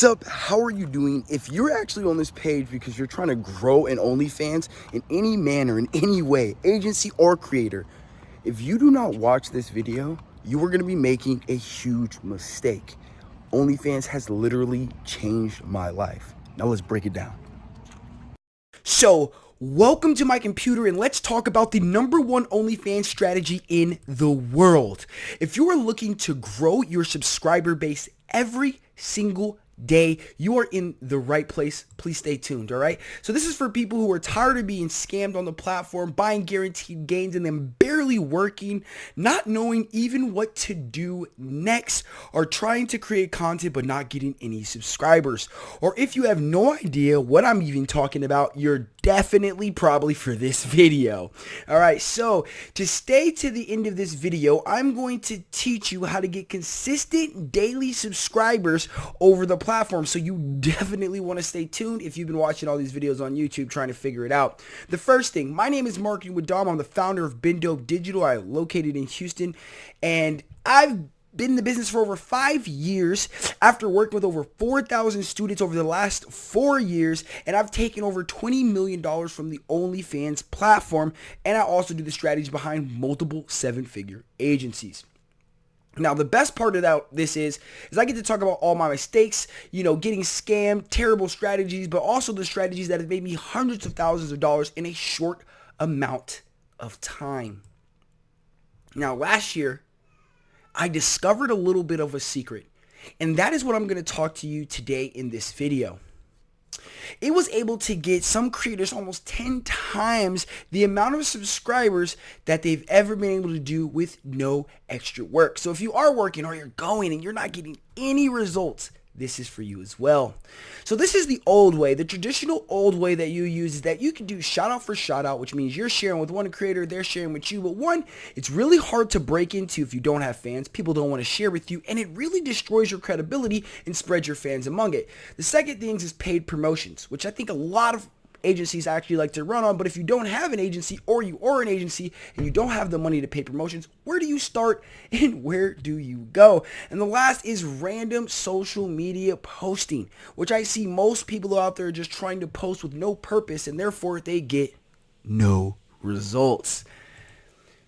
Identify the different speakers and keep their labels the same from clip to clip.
Speaker 1: What's up? How are you doing? If you're actually on this page because you're trying to grow an OnlyFans in any manner, in any way, agency or creator, if you do not watch this video, you are going to be making a huge mistake. OnlyFans has literally changed my life. Now let's break it down. So, welcome to my computer and let's talk about the number one OnlyFans strategy in the world. If you are looking to grow your subscriber base every single day, you are in the right place. Please stay tuned, all right? So this is for people who are tired of being scammed on the platform, buying guaranteed gains and then barely working, not knowing even what to do next, or trying to create content but not getting any subscribers. Or if you have no idea what I'm even talking about, you're definitely probably for this video. All right, so to stay to the end of this video, I'm going to teach you how to get consistent daily subscribers over the platform. So you definitely want to stay tuned if you've been watching all these videos on YouTube trying to figure it out. The first thing, my name is Marketing with Dom. I'm the founder of BenDope Digital. I'm located in Houston and I've been in the business for over five years after working with over 4,000 students over the last four years. And I've taken over $20 million from the OnlyFans platform. And I also do the strategy behind multiple seven figure agencies. Now, the best part of that, this is, is I get to talk about all my mistakes, you know, getting scammed, terrible strategies, but also the strategies that have made me hundreds of thousands of dollars in a short amount of time. Now, last year, I discovered a little bit of a secret, and that is what I'm going to talk to you today in this video. It was able to get some creators almost 10 times the amount of subscribers that they've ever been able to do with no extra work. So if you are working or you're going and you're not getting any results, this is for you as well. So this is the old way. The traditional old way that you use is that you can do shout out for shout out, which means you're sharing with one creator, they're sharing with you. But one, it's really hard to break into if you don't have fans. People don't want to share with you, and it really destroys your credibility and spreads your fans among it. The second thing is paid promotions, which I think a lot of agencies actually like to run on. But if you don't have an agency or you are an agency and you don't have the money to pay promotions, where do you start and where do you go? And the last is random social media posting, which I see most people out there just trying to post with no purpose and therefore they get no results.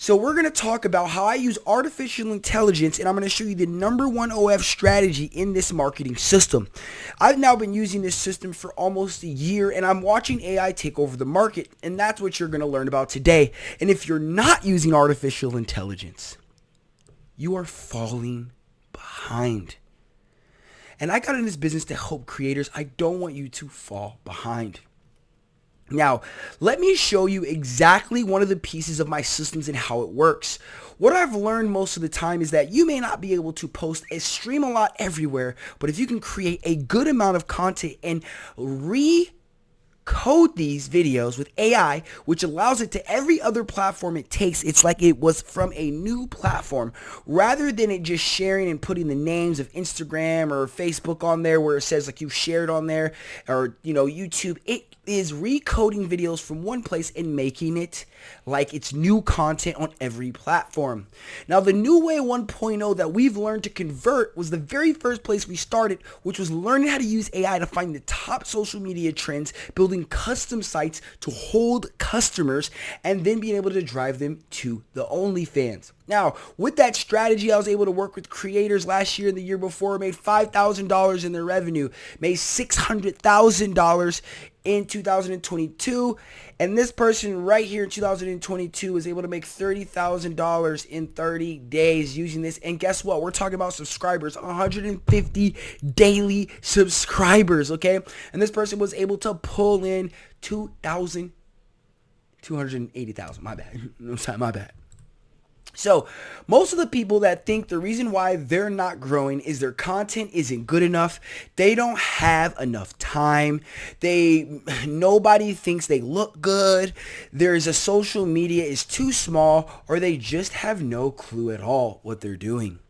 Speaker 1: So we're going to talk about how I use artificial intelligence and I'm going to show you the number one OF strategy in this marketing system. I've now been using this system for almost a year and I'm watching AI take over the market and that's what you're going to learn about today. And if you're not using artificial intelligence, you are falling behind. And I got in this business to help creators. I don't want you to fall behind. Now, let me show you exactly one of the pieces of my systems and how it works. What I've learned most of the time is that you may not be able to post and stream a lot everywhere, but if you can create a good amount of content and re code these videos with AI, which allows it to every other platform it takes. It's like it was from a new platform rather than it just sharing and putting the names of Instagram or Facebook on there where it says like you shared on there or, you know, YouTube. It is recoding videos from one place and making it like it's new content on every platform. Now, the new way 1.0 that we've learned to convert was the very first place we started, which was learning how to use AI to find the top social media trends, building custom sites to hold customers, and then being able to drive them to the OnlyFans. Now, with that strategy, I was able to work with creators last year and the year before, made $5,000 in their revenue, made $600,000 in 2022. And this person right here in 2022 was able to make $30,000 in 30 days using this. And guess what? We're talking about subscribers, 150 daily subscribers, okay? And this person was able to pull in 2,000, 280,000, my bad. my bad. So most of the people that think the reason why they're not growing is their content isn't good enough. They don't have enough time. They nobody thinks they look good. There's a social media is too small or they just have no clue at all what they're doing.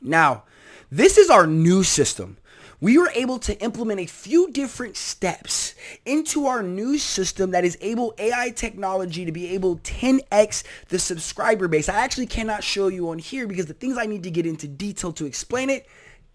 Speaker 1: Now, this is our new system we were able to implement a few different steps into our new system that is able AI technology to be able 10x the subscriber base. I actually cannot show you on here because the things I need to get into detail to explain it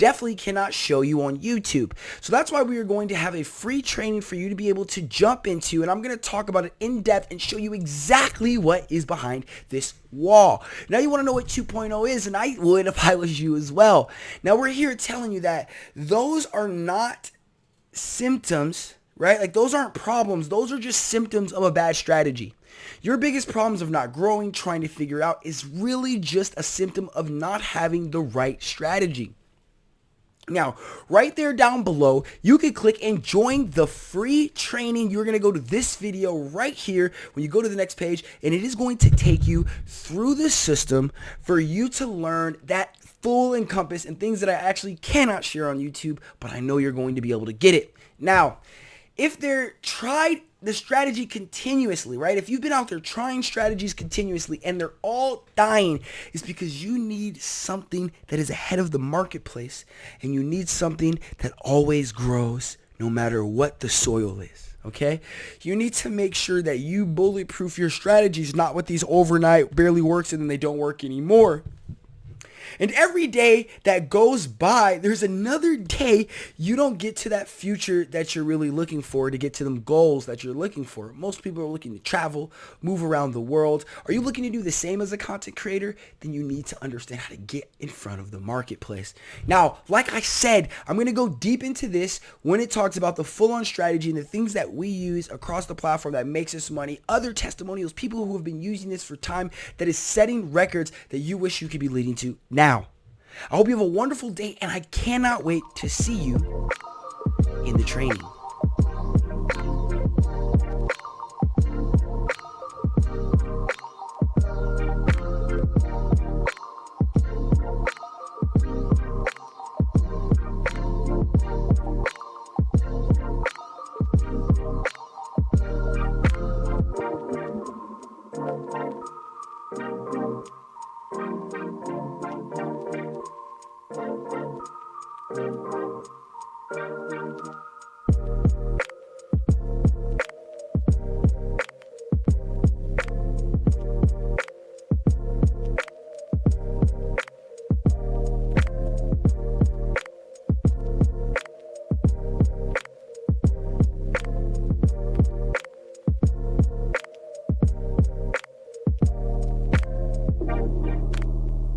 Speaker 1: definitely cannot show you on YouTube. So that's why we are going to have a free training for you to be able to jump into, and I'm going to talk about it in depth and show you exactly what is behind this wall. Now you want to know what 2.0 is, and I would if I was you as well. Now we're here telling you that those are not symptoms, right? Like those aren't problems. Those are just symptoms of a bad strategy. Your biggest problems of not growing, trying to figure out is really just a symptom of not having the right strategy. Now, right there down below, you can click and join the free training. You're going to go to this video right here when you go to the next page, and it is going to take you through the system for you to learn that full encompass and things that I actually cannot share on YouTube, but I know you're going to be able to get it. Now, if they're tried the strategy continuously, right? If you've been out there trying strategies continuously and they're all dying, it's because you need something that is ahead of the marketplace and you need something that always grows no matter what the soil is. Okay, you need to make sure that you bulletproof your strategies, not with these overnight barely works and then they don't work anymore. And every day that goes by, there's another day you don't get to that future that you're really looking for to get to them goals that you're looking for. Most people are looking to travel, move around the world. Are you looking to do the same as a content creator? Then you need to understand how to get in front of the marketplace. Now, like I said, I'm going to go deep into this when it talks about the full-on strategy and the things that we use across the platform that makes us money, other testimonials, people who have been using this for time that is setting records that you wish you could be leading to now now. I hope you have a wonderful day, and I cannot wait to see you in the training.